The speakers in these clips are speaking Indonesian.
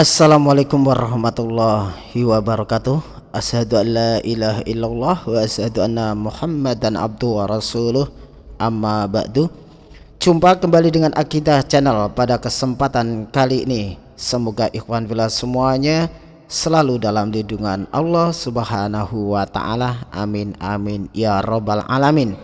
Assalamualaikum warahmatullahi wabarakatuh. Asyhadu an la ilaha illallah wa asyhadu anna muhammadan abdu wa rasuluh. Amma ba'du. Jumpa kembali dengan Akidah Channel pada kesempatan kali ini. Semoga ikhwan bila semuanya selalu dalam lindungan Allah subhanahu wa ta'ala. Amin amin ya robbal alamin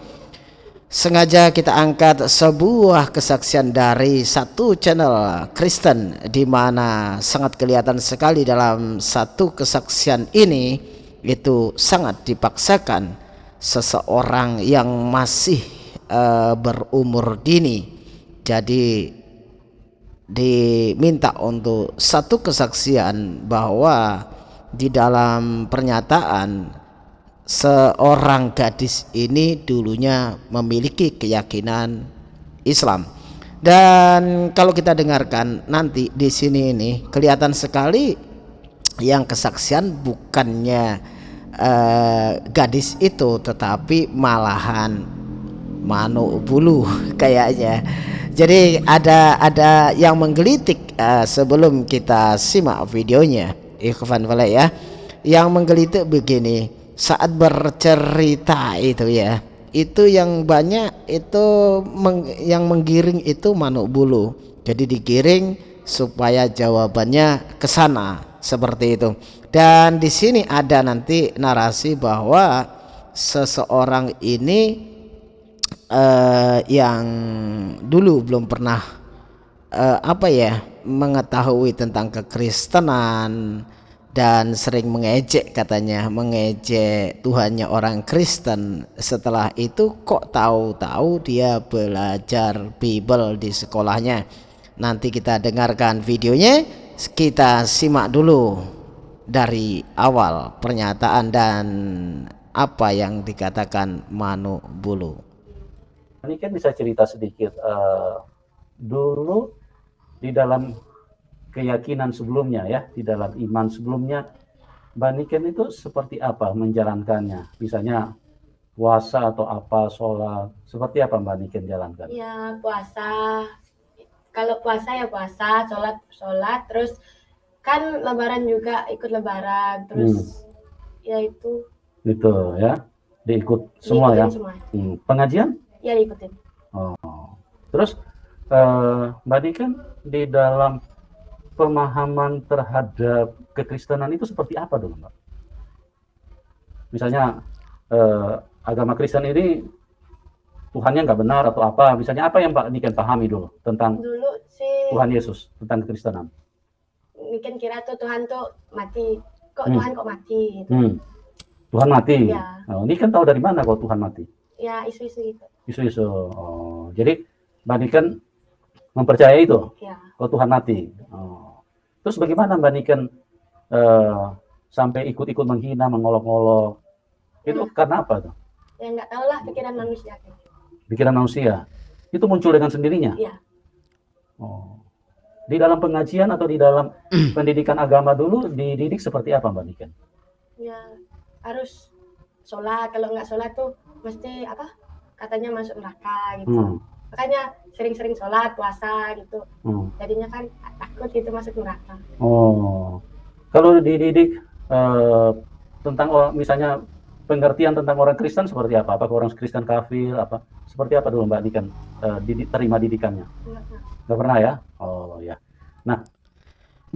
sengaja kita angkat sebuah kesaksian dari satu channel Kristen di mana sangat kelihatan sekali dalam satu kesaksian ini itu sangat dipaksakan seseorang yang masih uh, berumur dini. Jadi diminta untuk satu kesaksian bahwa di dalam pernyataan seorang gadis ini dulunya memiliki keyakinan Islam. Dan kalau kita dengarkan nanti di sini ini kelihatan sekali yang kesaksian bukannya uh, gadis itu tetapi malahan manu bulu kayaknya. Jadi ada ada yang menggelitik uh, sebelum kita simak videonya. Ikhwan ya. Yang menggelitik begini saat bercerita itu ya. Itu yang banyak itu meng, yang menggiring itu manuk bulu. Jadi digiring supaya jawabannya ke sana seperti itu. Dan di sini ada nanti narasi bahwa seseorang ini uh, yang dulu belum pernah uh, apa ya mengetahui tentang kekristenan dan sering mengejek katanya mengejek Tuhannya orang Kristen. Setelah itu kok tahu-tahu dia belajar Bible di sekolahnya. Nanti kita dengarkan videonya. Kita simak dulu dari awal pernyataan dan apa yang dikatakan Manu Bulu. Ini kan bisa cerita sedikit uh, dulu di dalam keyakinan sebelumnya ya di dalam iman sebelumnya Mbak Niken itu seperti apa menjalankannya? Misalnya puasa atau apa sholat seperti apa Mbak Niken jalankan? Ya puasa. Kalau puasa ya puasa sholat sholat. Terus kan lebaran juga ikut lebaran terus hmm. ya itu. Itu ya diikut semua Diikutin ya? semua. Hmm. pengajian? Ya diikutin. Oh. Terus uh, Mbak Niken di dalam pemahaman terhadap kekristenan itu seperti apa dulu Mbak? Misalnya eh, agama Kristen ini Tuhannya nggak benar atau apa? Misalnya apa yang Mbak Niken pahami dulu tentang dulu sih Tuhan Yesus tentang kekristenan? Niken kira tuh Tuhan tuh mati. Kok hmm. Tuhan kok mati? Gitu. Hmm. Tuhan mati. Ya. Nah, ini kan tahu dari mana kalau Tuhan mati? Ya isu-isu gitu. Isu-isu. Oh, jadi Mbak Niken mempercayai itu? Ya. Kalau Tuhan mati. Oh. Terus bagaimana Mbak Niken uh, sampai ikut-ikut menghina, mengolok-olok? Itu hmm. karena apa tuh? Ya nggak tahu lah pikiran manusia. Pikiran manusia. Itu muncul dengan sendirinya? Iya. Oh. Di dalam pengajian atau di dalam pendidikan agama dulu dididik seperti apa Mbak Niken? Ya harus sholat. Kalau nggak sholat tuh mesti apa? Katanya masuk neraka gitu. Hmm makanya sering-sering sholat puasa gitu. Hmm. jadinya kan takut gitu masuk neraka. Oh. Kalau dididik uh, tentang oh, misalnya pengertian tentang orang Kristen seperti apa? Apakah orang Kristen kafir? Apa? Seperti apa dulu mbak Dikan uh, didi, terima didikannya? Nggak pernah. Ya? Oh ya. Nah.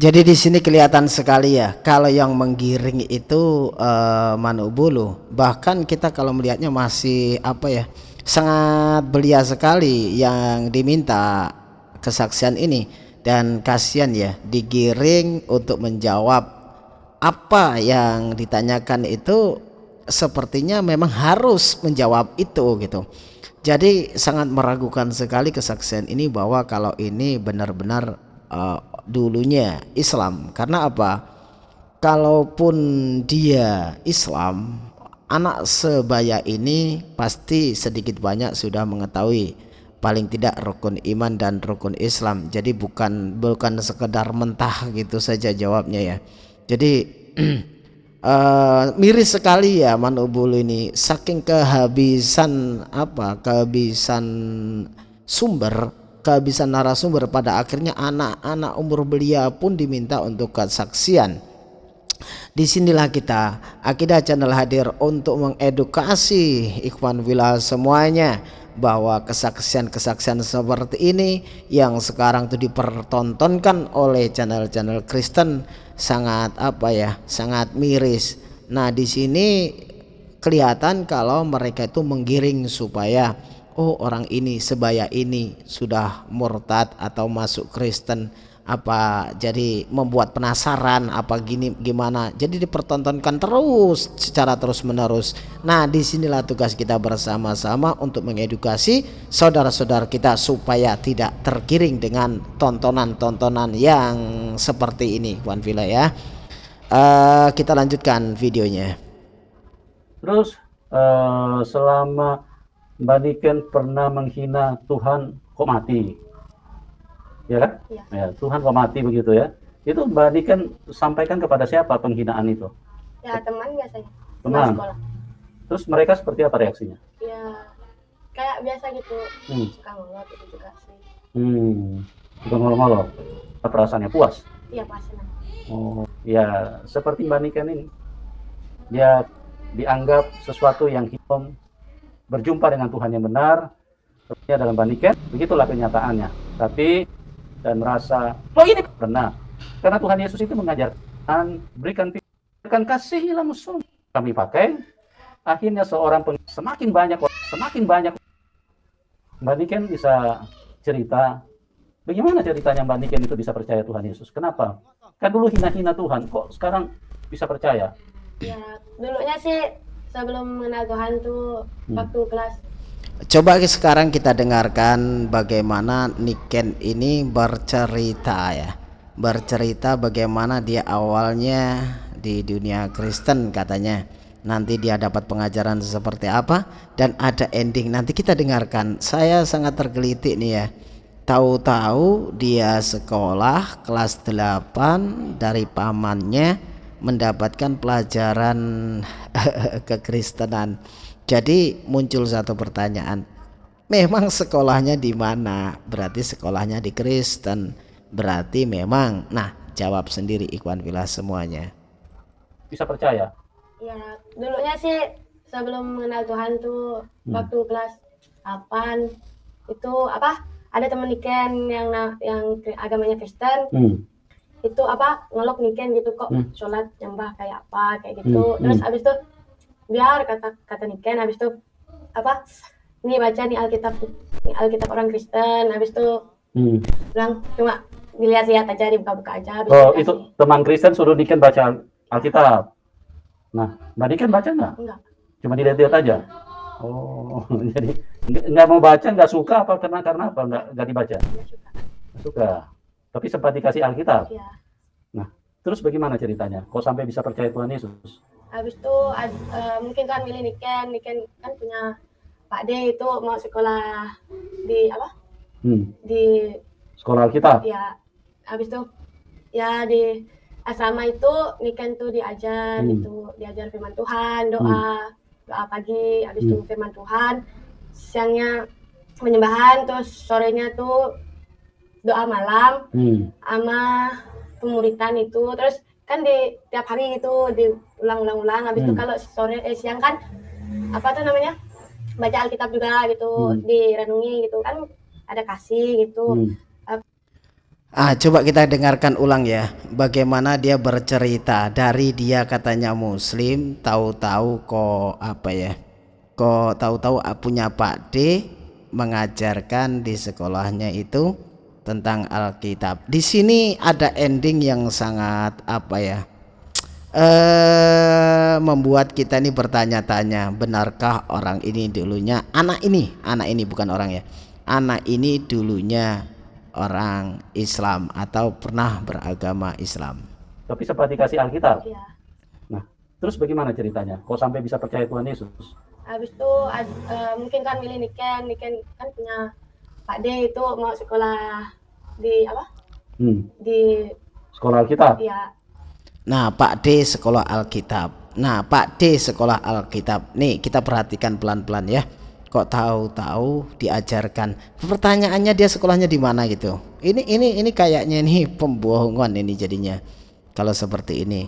Jadi di sini kelihatan sekali ya kalau yang menggiring itu uh, manubulu bahkan kita kalau melihatnya masih apa ya sangat belia sekali yang diminta kesaksian ini. Dan kasihan ya digiring untuk menjawab apa yang ditanyakan itu sepertinya memang harus menjawab itu gitu. Jadi sangat meragukan sekali kesaksian ini bahwa kalau ini benar-benar uh, dulunya Islam. Karena apa? Kalaupun dia Islam anak sebaya ini pasti sedikit banyak sudah mengetahui. Paling tidak rukun iman dan rukun Islam. Jadi bukan bukan sekedar mentah gitu saja jawabnya ya. Jadi uh, miris sekali ya Manubul ini. Saking kehabisan apa kehabisan sumber kehabisan narasumber pada akhirnya anak-anak umur belia pun diminta untuk kesaksian di sinilah kita akidah channel hadir untuk mengedukasi ikhwan villa semuanya bahwa kesaksian-kesaksian seperti ini yang sekarang itu dipertontonkan oleh channel-channel Kristen sangat apa ya sangat miris. Nah di sini kelihatan kalau mereka itu menggiring supaya oh orang ini sebaya ini sudah murtad atau masuk Kristen apa jadi membuat penasaran apa gini gimana. Jadi dipertontonkan terus secara terus menerus nah di sinilah tugas kita bersama-sama untuk mengedukasi saudara-saudara kita supaya tidak tergiring dengan tontonan-tontonan yang seperti ini Wan Villa ya. Uh, kita lanjutkan videonya. Terus uh, selama Mbak Niken pernah menghina Tuhan kok mati ya kan? Ya. ya Tuhan kok mati begitu ya. Itu Mbak Adi kan sampaikan kepada siapa penghinaan itu? Ya teman biasanya. Teman. Sekolah. Terus mereka seperti apa reaksinya? Ya kayak biasa gitu, hmm. suka ngolot itu juga sih. Hmm, suka ngolot-ngolot. Perasaannya puas? Iya puas. Oh, ya seperti Mbak Niken ini, dia dianggap sesuatu yang hitam berjumpa dengan Tuhan yang benar, sepertinya dalam Mbak Niken, begitulah kenyataannya. Tapi dan merasa oh ini pernah karena Tuhan Yesus itu mengajarkan berikan berikan kasihilah musuh kami pakai. Akhirnya seorang peng semakin banyak semakin banyak. Mbak Niken bisa cerita bagaimana ceritanya Mbak Niken itu bisa percaya Tuhan Yesus? Kenapa? Kan dulu hina-hina Tuhan kok sekarang bisa percaya? Ya dulunya sih sebelum mengenal Tuhan tuh hmm. waktu kelas Coba sekarang kita dengarkan bagaimana Niken ini bercerita ya. Bercerita bagaimana dia awalnya di dunia Kristen katanya. Nanti dia dapat pengajaran seperti apa Dan ada ending. Nanti kita dengarkan. Saya sangat tergelitik nih ya. Tahu-tahu dia sekolah kelas 8 dari pamannya Mendapatkan pelajaran kekristenan jadi muncul satu pertanyaan. Memang sekolahnya di mana? Berarti sekolahnya di Kristen. Berarti memang. Nah, jawab sendiri Ikhwan Villa semuanya. Bisa percaya? Ya, dulunya sih sebelum mengenal Tuhan tuh hmm. waktu kelas 8 itu apa? Ada teman Niken yang yang agamanya Kristen. Hmm. Itu apa? Ngelok Niken gitu kok hmm. sholat nyembah kayak apa kayak gitu. Hmm. Terus hmm. abis itu biar kata kata Niken habis itu apa ini baca nih Alkitab nih Alkitab orang Kristen habis itu hmm. bilang cuma dilihat-lihat aja dibuka-buka aja. Habis oh itu teman Kristen suruh Niken baca Alkitab. Nah Mbak Niken baca nggak? Enggak. Cuma dilihat-lihat aja? Oh jadi nggak mau baca nggak suka apa karena karena apa? Nggak nggak dibaca? Nggak suka. Suka. Tapi sempat dikasih Alkitab? Ya. nah terus bagaimana ceritanya? Kok sampai bisa percaya Tuhan Yesus habis itu uh, mungkin kan milih Niken Niken kan punya Pak D itu mau sekolah di apa hmm. di sekolah kita ya habis itu ya di asrama itu Niken tuh diajar hmm. itu diajar firman Tuhan doa hmm. doa pagi habis hmm. itu firman Tuhan siangnya penyembahan terus sorenya tuh doa malam hmm. sama pemuritan itu terus kan di tiap hari itu diulang-ulang-ulang habis hmm. itu kalau sore eh, siang kan apa tuh namanya baca Alkitab juga gitu hmm. direnungi gitu kan ada kasih gitu hmm. Ah, coba kita dengarkan ulang ya. Bagaimana dia bercerita dari dia katanya muslim, tahu-tahu kok apa ya? Kok tahu-tahu punya Pak D mengajarkan di sekolahnya itu tentang Alkitab. Di sini ada ending yang sangat apa ya? Eh membuat kita ini bertanya-tanya, benarkah orang ini dulunya anak ini, anak ini bukan orang ya. Anak ini dulunya orang Islam atau pernah beragama Islam. Tapi sempat dikasih Alkitab. Iya. Nah, terus bagaimana ceritanya? Kok sampai bisa percaya Tuhan Yesus? Habis itu uh, mungkin kan milih Niken, Niken kan punya Pak D itu mau sekolah di apa? Hmm. Di sekolah Alkitab. Iya. Nah, Pak D sekolah Alkitab. Nah, Pak D sekolah Alkitab. Nih, kita perhatikan pelan-pelan ya. kok tahu-tahu diajarkan pertanyaannya dia sekolahnya di mana gitu ini ini ini kayaknya ini pembohongan ini jadinya kalau seperti ini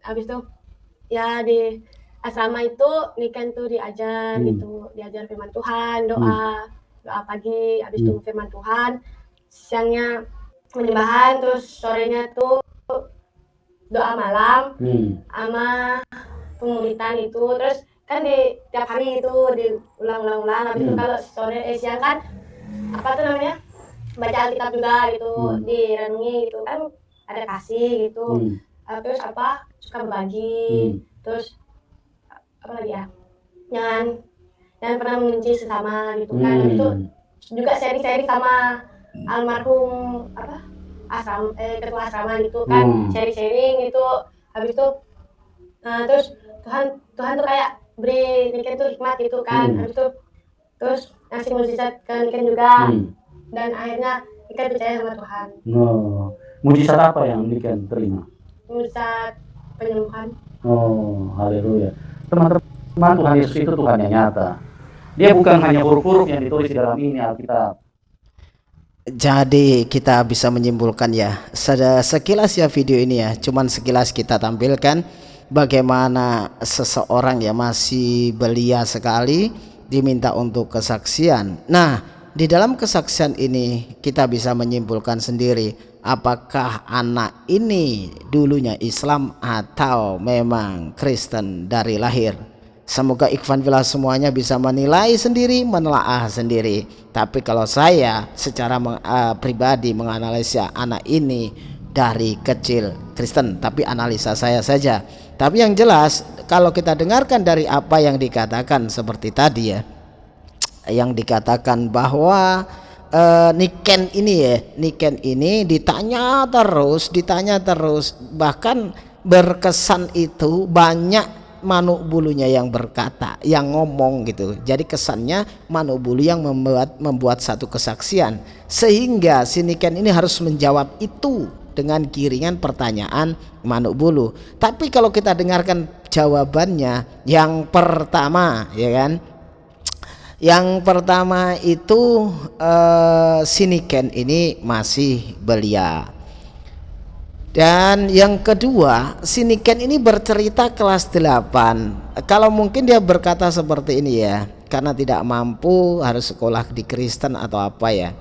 habis itu ya di asrama itu Niken tuh diajar hmm. gitu diajar firman Tuhan doa hmm. Doa pagi habis hmm. itu firman Tuhan siangnya penyembahan terus sorenya tuh doa malam hmm. sama pemuritan itu terus kan di tiap hari itu diulang-ulang-ulang habis hmm. itu kalau sore eh, siang kan apa tuh namanya baca Alkitab juga gitu hmm. direnungi gitu kan ada kasih gitu hmm. uh, terus apa suka berbagi hmm. terus apa lagi ya jangan jangan pernah membenci sesama gitu kan. Hmm. itu juga sharing-sharing sama almarhum apa asam eh, ketua asrama gitu kan. Hmm. sharing-sharing itu habis itu nah terus Tuhan Tuhan tuh kayak beri Niken tuh hikmat gitu kan. Hmm. habis itu terus ngasih mujizat ke Niken juga. Hmm. dan akhirnya Niken percaya sama Tuhan. Oh. Mujizat apa yang Niken terima? Mujizat penyembuhan. Oh haleluya. Teman-teman Tuhan Yesus itu Tuhan yang nyata dia bukan hanya huruf-huruf yang ditulis di dalam ini Alkitab jadi kita bisa menyimpulkan ya sekilas ya video ini ya cuman sekilas kita tampilkan bagaimana seseorang ya masih belia sekali diminta untuk kesaksian. Nah, di dalam kesaksian ini kita bisa menyimpulkan sendiri apakah anak ini dulunya Islam atau memang Kristen dari lahir. Semoga Ikhwan Villa semuanya bisa menilai sendiri, menelaah sendiri. Tapi kalau saya secara meng, uh, pribadi menganalisa anak ini dari kecil Kristen, tapi analisa saya saja tapi yang jelas kalau kita dengarkan dari apa yang dikatakan seperti tadi ya, yang dikatakan bahwa uh, Niken ini ya, Niken ini ditanya terus, ditanya terus, bahkan berkesan itu banyak manuk bulunya yang berkata, yang ngomong gitu. Jadi kesannya manuk bulu yang membuat membuat satu kesaksian, sehingga si Niken ini harus menjawab itu dengan kiringan pertanyaan manuk bulu. Tapi kalau kita dengarkan jawabannya yang pertama ya kan. Yang pertama itu eh, siniken ini masih belia. Dan yang kedua, siniken ini bercerita kelas 8. Kalau mungkin dia berkata seperti ini ya, karena tidak mampu harus sekolah di Kristen atau apa ya.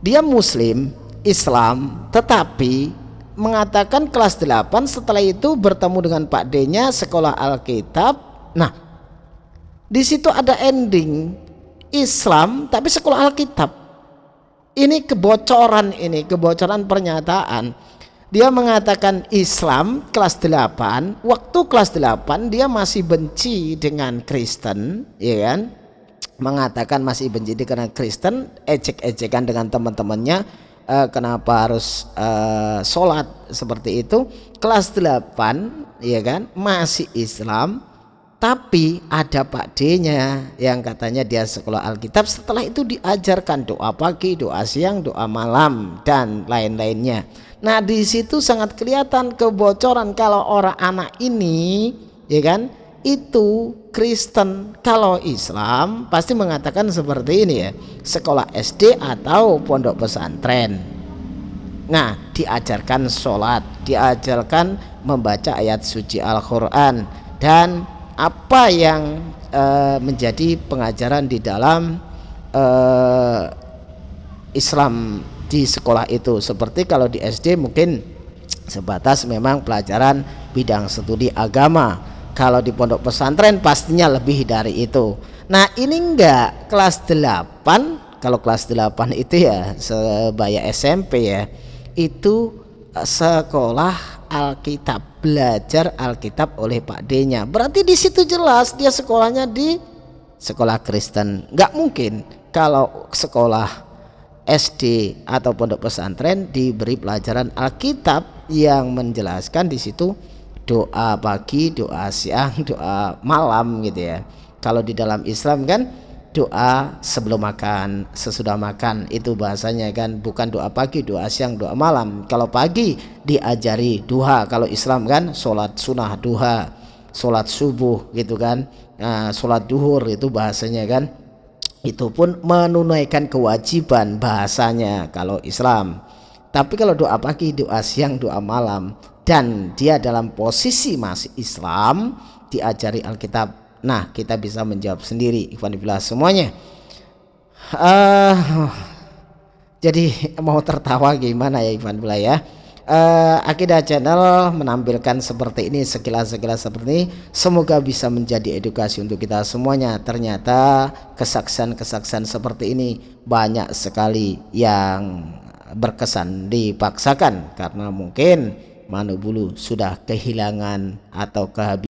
Dia muslim, Islam tetapi mengatakan kelas 8 setelah itu bertemu dengan Pak D-nya sekolah Alkitab nah di situ ada ending Islam tapi sekolah Alkitab ini kebocoran ini kebocoran pernyataan dia mengatakan Islam kelas 8 waktu kelas 8 dia masih benci dengan Kristen ya kan? Mengatakan masih benci dengan Kristen ejek-ejekan dengan teman-temannya uh, kenapa harus uh, sholat seperti itu? Kelas 8 ya kan? Masih Islam tapi ada Pak D-nya yang katanya dia sekolah Alkitab. Setelah itu diajarkan doa pagi, doa siang, doa malam dan lain-lainnya. Nah, di situ sangat kelihatan kebocoran kalau orang anak ini ya kan itu Kristen. Kalau Islam pasti mengatakan seperti ini ya sekolah SD atau pondok pesantren. Nah diajarkan sholat diajarkan membaca ayat suci Al-Quran dan apa yang e, menjadi pengajaran di dalam e, Islam di sekolah itu. Seperti kalau di SD mungkin sebatas memang pelajaran bidang studi agama. Kalau di pondok pesantren pastinya lebih dari itu. Nah ini enggak kelas 8 kalau kelas 8 itu ya sebaya SMP ya itu eh, sekolah Alkitab belajar Alkitab oleh Pak D nya berarti di situ jelas dia sekolahnya di sekolah Kristen. Nggak mungkin kalau sekolah SD atau pondok pesantren diberi pelajaran Alkitab yang menjelaskan di situ doa pagi, doa siang, doa malam gitu ya. Kalau di dalam Islam kan doa sebelum makan, sesudah makan itu bahasanya kan bukan doa pagi, doa siang, doa malam. Kalau pagi diajari duha, kalau Islam kan sholat sunnah duha. sholat subuh gitu kan nah, sholat duhur itu bahasanya kan itu pun menunaikan kewajiban bahasanya kalau Islam. Tapi kalau doa pagi doa siang doa malam dan dia dalam posisi masih Islam diajari Alkitab. Nah kita bisa menjawab sendiri Ikhwan semuanya. Uh, jadi mau tertawa gimana ya Ikhwan ya uh, Akidah Channel menampilkan seperti ini sekilas-sekilas seperti ini. Semoga bisa menjadi edukasi untuk kita semuanya. Ternyata kesaksian-kesaksian seperti ini banyak sekali yang berkesan dipaksakan. Karena mungkin Manu Bulu sudah kehilangan atau kehabisan